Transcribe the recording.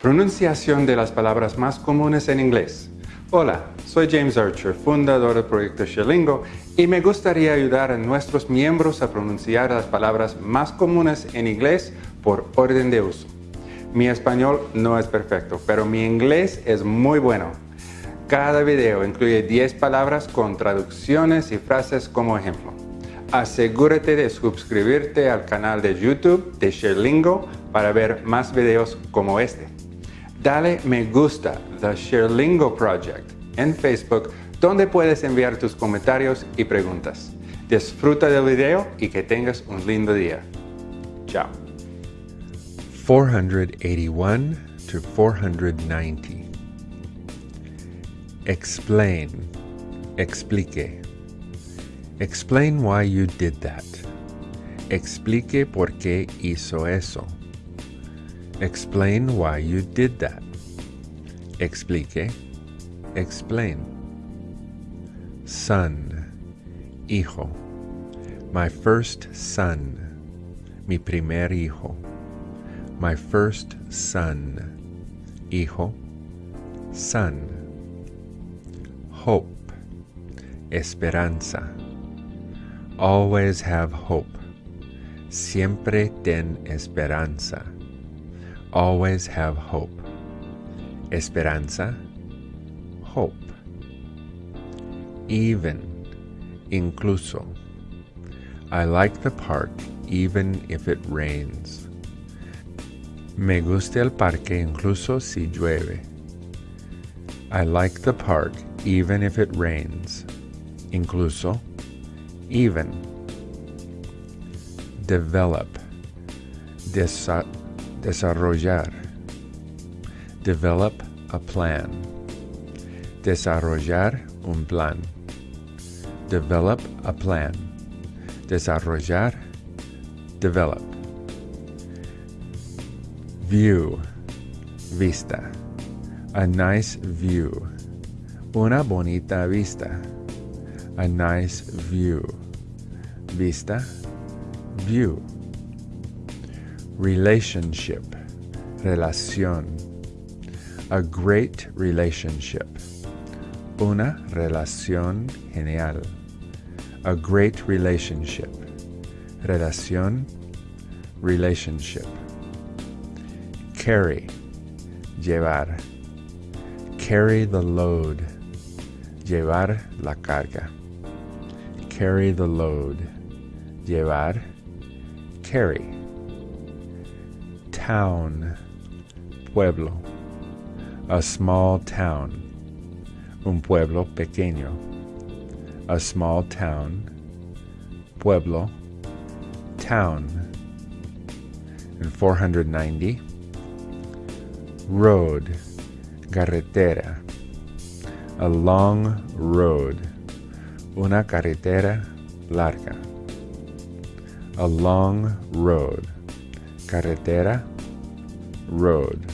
Pronunciación de las palabras más comunes en inglés. Hola, soy James Archer, fundador del proyecto Sherlingo, y me gustaría ayudar a nuestros miembros a pronunciar las palabras más comunes en inglés por orden de uso. Mi español no es perfecto, pero mi inglés es muy bueno. Cada video incluye 10 palabras con traducciones y frases como ejemplo. Asegúrate de suscribirte al canal de YouTube de Sherlingo para ver más videos como este. Dale me gusta The Sherlingo Project en Facebook donde puedes enviar tus comentarios y preguntas. Disfruta del video y que tengas un lindo día. Chao. 481 to 490. Explain. Explique. Explain why you did that. Explique por qué hizo eso. Explain why you did that. Explique. Explain. Son. Hijo. My first son. Mi primer hijo. My first son. Hijo. Son. Hope. Esperanza. Always have hope. Siempre ten esperanza. Always have hope. Esperanza. Hope. Even. Incluso. I like the park even if it rains. Me gusta el parque incluso si llueve. I like the park even if it rains. Incluso even. Develop. Desa desarrollar. Develop a plan. Desarrollar un plan. Develop a plan. Desarrollar. Develop. View. Vista. A nice view. Una bonita vista. A nice view. Vista. View. Relationship. Relación. A great relationship. Una relación genial. A great relationship. Relación. Relationship. Carry. Llevar. Carry the load. Llevar la carga. Carry the load. Llevar. Carry. Town. Pueblo. A small town. Un pueblo pequeño. A small town. Pueblo. Town. And 490. Road. Carretera. A long road. Una carretera larga. A long road. Carretera. Road.